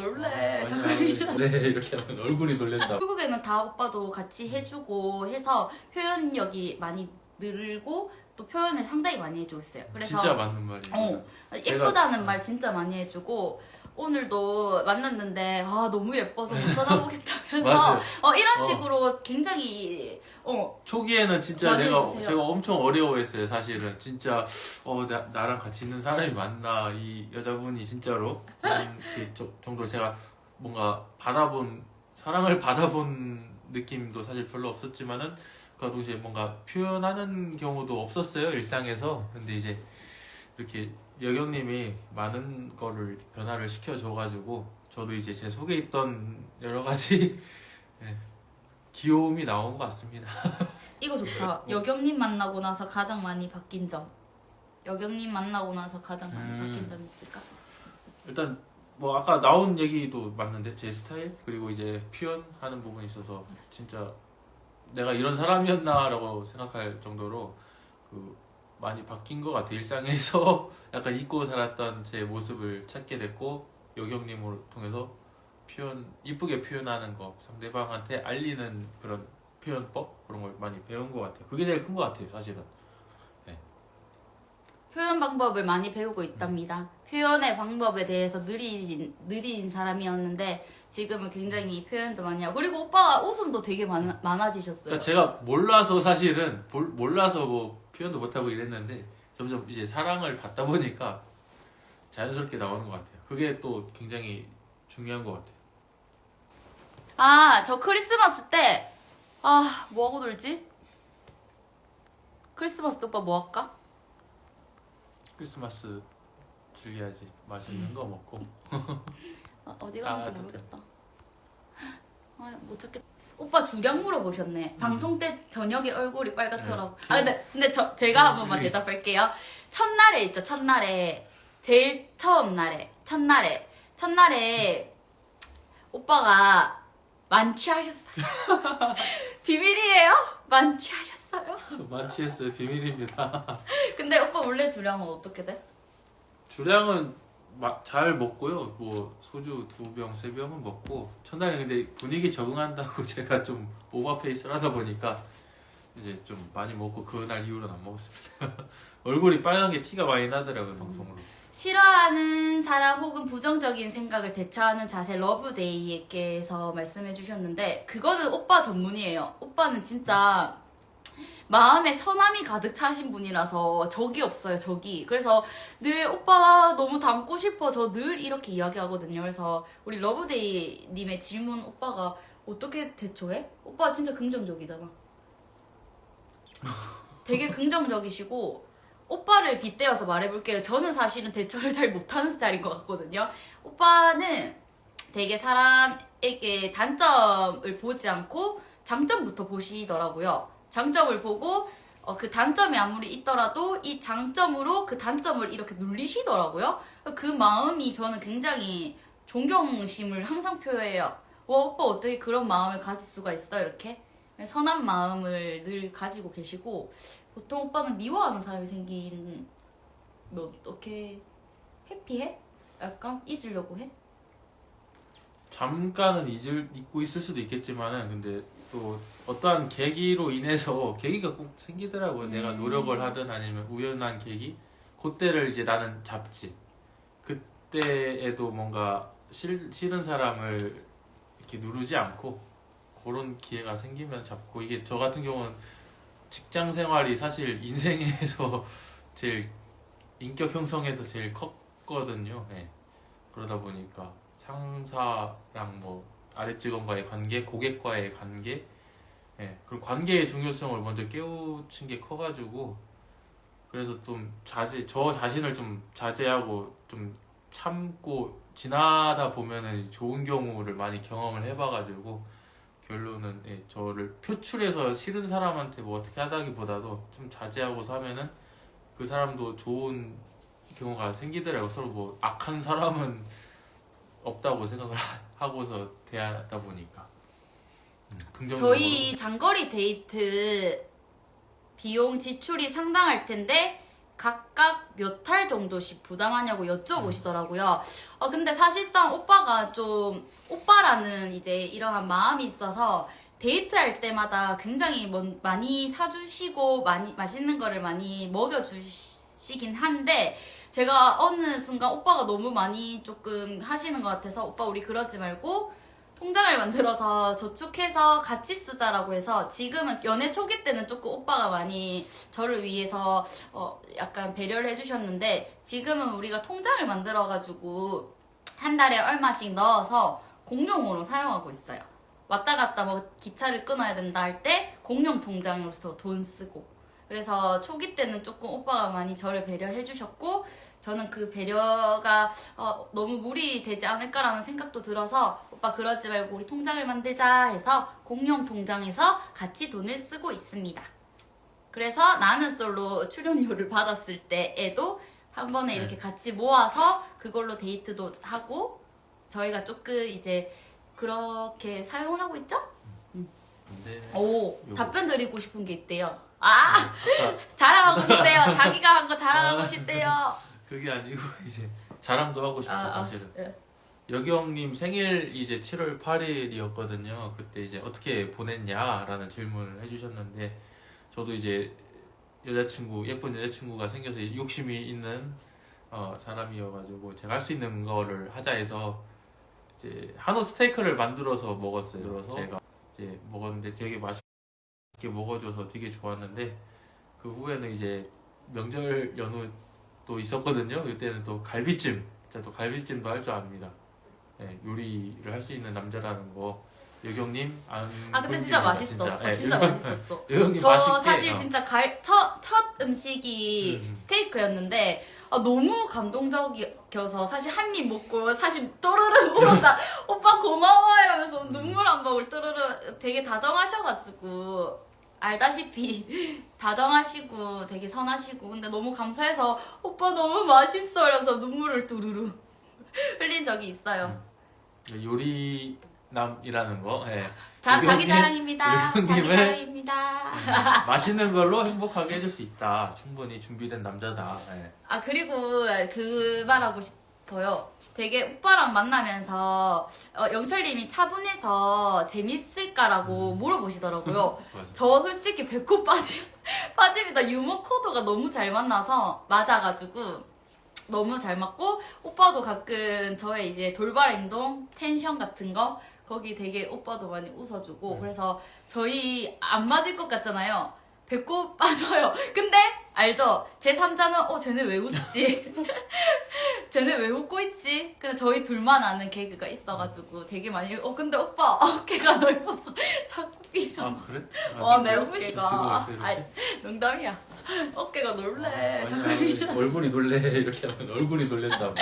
놀래. 아, 자꾸 아니, 이러다. 아니, 네 이렇게 하면 얼굴이 놀랜다. 결국에는 다 오빠도 같이 해주고 해서 표현력이 많이 늘고 또 표현을 상당히 많이 해주고 있어요. 그래서 진짜 맞는 말이에요. 어, 예쁘다는 말 진짜 많이 해주고 오늘도 만났는데 아 너무 예뻐서 못 쳐다보겠다 맞아요. 어 이런 어. 식으로 굉장히 어 초기에는 진짜 내가 해주세요. 제가 엄청 어려워했어요 사실은 진짜 어 나, 나랑 같이 있는 사람이 맞나 이 여자분이 진짜로 그 저- 정도로 제가 뭔가 받아본 사랑을 받아본 느낌도 사실 별로 없었지만은 그와 동시에 뭔가 표현하는 경우도 없었어요 일상에서 근데 이제 이렇게 여경님이 많은 거를 변화를 시켜줘가지고 저도 이제 제 속에 있던 여러 가지 예, 귀여움이 나온 것 같습니다. 이거 좋다. 여경님 만나고 나서 가장 많이 바뀐 점. 여경님 만나고 나서 가장 많이 음. 바뀐 점 있을까? 일단 뭐 아까 나온 얘기도 맞는데 제 스타일 그리고 이제 표현하는 부분이 있어서 진짜 내가 이런 사람이었나라고 생각할 정도로 그 많이 바뀐 것 같아 일상에서 약간 잊고 살았던 제 모습을 찾게 됐고 여경님을 통해서 표현 이쁘게 표현하는 거 상대방한테 알리는 그런 표현법? 그런 걸 많이 배운 것 같아요. 그게 제일 큰 것 같아요 사실은. 표현 방법을 많이 배우고 있답니다. 표현의 방법에 대해서 느린 느린 사람이었는데 지금은 굉장히 표현도 많이 하고 그리고 오빠가 웃음도 되게 많, 많아지셨어요. 그러니까 제가 몰라서 사실은 볼- 몰라서 뭐 표현도 못하고 이랬는데 점점 이제 사랑을 받다 보니까 자연스럽게 나오는 것 같아요. 그게 또 굉장히 중요한 것 같아요. 아, 저 크리스마스 때, 아, 뭐하고 놀지? 크리스마스 때 오빠 뭐 할까? 크리스마스 즐겨야지 맛있는 거 먹고 아, 어디 가는지 아. 모르겠다. 아, 못 찾겠다. 오빠 주량 물어보셨네. 방송 때 저녁에 얼굴이 빨갛더라고. 음. 네. 아, 근데, 근데 저, 제가 한 번만 음. 대답할게요. 첫날에 있죠, 첫날에. 제일 처음 날에. 첫날에. 첫날에 오빠가 만취하셨어요. 비밀이에요? 만취하셨어요? 만취했어요 비밀입니다. 근데 오빠 원래 주량은 어떻게 돼? 주량은 마- 잘 먹고요. 뭐 소주 두 병 세 병은 먹고 첫날에 근데 분위기 적응한다고 제가 좀 오버페이스를 다 보니까 이제 좀 많이 먹고 그날 이후로는 안 먹었습니다. 얼굴이 빨간 게 티가 많이 나더라고요 방송으로. 싫어하는 사람 혹은 부정적인 생각을 대처하는 자세 러브데이에게서 말씀해 주셨는데 그거는 오빠 전문이에요. 오빠는 진짜 마음에 선함이 가득 차신 분이라서 적이 없어요, 적이. 그래서 늘 오빠 너무 닮고 싶어. 저 늘 이렇게 이야기하거든요. 그래서 우리 러브데이 님의 질문 오빠가 어떻게 대처해? 오빠 진짜 긍정적이잖아. 되게 긍정적이시고 오빠를 빗대어서 말해볼게요. 저는 사실은 대처를 잘 못하는 스타일인 것 같거든요. 오빠는 되게 사람에게 단점을 보지 않고 장점부터 보시더라고요. 장점을 보고 어, 그 단점이 아무리 있더라도 이 장점으로 그 단점을 이렇게 눌리시더라고요. 그 마음이 저는 굉장히 존경심을 항상 표해요. 와, 오빠 어떻게 그런 마음을 가질 수가 있어? 이렇게. 선한 마음을 늘 가지고 계시고 보통 오빠는 미워하는 사람이 생기면 어떻게 해피해? 약간 잊으려고 해? 잠깐은 잊을 잊고 있을 수도 있겠지만은 근데 또 어떠한 계기로 인해서 계기가 꼭 생기더라고요. 음. 내가 노력을 하든 아니면 우연한 계기 그때를 이제 나는 잡지. 그때에도 뭔가 싫, 싫은 사람을 이렇게 누르지 않고 그런 기회가 생기면 잡고 이게 저 같은 경우는 직장 생활이 사실 인생에서 제일 인격 형성에서 제일 컸거든요. 네. 그러다 보니까 상사랑 뭐 아래 직원과의 관계, 고객과의 관계, 예, 그런 관계의 중요성을 먼저 깨우친 게 커가지고 그래서 좀 자제, 저 자신을 좀 자제하고 좀 참고 지나다 보면은 좋은 경우를 많이 경험을 해봐가지고 결론은 예, 저를 표출해서 싫은 사람한테 뭐 어떻게 하다기보다도 좀 자제하고서 하면은 그 사람도 좋은 경우가 생기더라고요. 서로 뭐 악한 사람은 없다고 생각을 하- 하고서 대하다 보니까 음, 긍정적으로 저희 장거리 데이트 비용 지출이 상당할 텐데 각각 몇달 정도씩 부담하냐고 여쭤보시더라고요. 어, 근데 사실상 오빠가 좀 오빠라는 이제 이러한 마음이 있어서 데이트할 때마다 굉장히 뭔- 많이 사주시고 많이 맛있는 거를 많이 먹여주시긴 한데 제가 어느 순간 오빠가 너무 많이 조금 하시는 것 같아서 오빠 우리 그러지 말고 통장을 만들어서 저축해서 같이 쓰자라고 해서 지금은 연애 초기 때는 조금 오빠가 많이 저를 위해서 어 약간 배려를 해주셨는데 지금은 우리가 통장을 만들어가지고 한 달에 얼마씩 넣어서 공용으로 사용하고 있어요. 왔다 갔다 뭐 기차를 끊어야 된다 할 때 공용 통장으로서 돈 쓰고 그래서 초기 때는 조금 오빠가 많이 저를 배려해 주셨고 저는 그 배려가 어, 너무 무리되지 않을까라는 생각도 들어서 오빠 그러지 말고 우리 통장을 만들자 해서 공용 통장에서 같이 돈을 쓰고 있습니다. 그래서 나는 솔로 출연료를 받았을 때에도 한 번에 네. 이렇게 같이 모아서 그걸로 데이트도 하고 저희가 조금 이제 그렇게 사용을 하고 있죠? 근데 오 요거. 답변 드리고 싶은 게 있대요. 아 아까 자랑하고 싶대요. 자기가 한 거 자랑하고 아. 싶대요. 그게 아니고 이제 자랑도 하고 싶죠 아, 아, 사실은. 예. 여경님 생일 이제 7월 8일이었거든요. 그때 이제 어떻게 보냈냐라는 질문을 해주셨는데 저도 이제 여자친구 예쁜 여자친구가 생겨서 욕심이 있는 어, 사람이어가지고 제가 할 수 있는 거를 하자 해서 이제 한우 스테이크를 만들어서 먹었어요. 만들어서 제가 이제 먹었는데 되게 맛있게 먹어줘서 되게 좋았는데 그 후에는 이제 명절 연휴 도 있었거든요. 그때는 또 갈비찜, 제가 또 갈비찜도 할 줄 압니다. 네, 요리를 할 수 있는 남자라는 거 여경님 안 아 근데 진짜 맛있어. 아, 네, 진짜 여경- 맛있었어. 여경님 저 맛있게 사실 어. 진짜 갈, 첫, 첫 음식이 음. 스테이크였는데 아, 너무 감동적이어서 사실 한 입 먹고 사실 또르르 울었다 오빠 고마워 이러면서 음. 눈물 한 방울 또르르 되게 다정하셔가지고 알다시피 다정하시고 되게 선하시고 근데 너무 감사해서 오빠 너무 맛있어 이러면서 눈물을 두루루 흘린 적이 있어요 요리남이라는 거 예. 자, 자기 의견님- 자랑입니다 자기 자랑입니다 맛있는 걸로 행복하게 해줄 수 있다. 충분히 준비된 남자다. 예. 아 그리고 그 말하고 싶어요. 되게 오빠랑 만나면서 어, 영철님이 차분해서 재밌을까라고 물어보시더라고요. 맞아. 저 솔직히 배꼽 빠짐 빠짐이다 유머 코드가 너무 잘 만나서 맞아가지고 너무 잘 맞고 오빠도 가끔 저의 이제 돌발 행동 텐션 같은 거 거기 되게 오빠도 많이 웃어주고 음. 그래서 저희 안 맞을 것 같잖아요. 배꼽 빠져요. 근데 알죠? 제 3자는 어 쟤네 왜 웃지? 쟤네 왜 웃고 있지? 근데 저희 둘만 아는 개그가 있어가지고 되게 많이 어 근데 오빠 어깨가 넓어서 자꾸 삐져. 아 그래? 아, 와, 아이, 이렇게? 농담이야. 어깨가 넓네. 아, 자꾸 아니야, 삐져. 얼굴이 놀래 이렇게 하면 얼굴이 놀랜다.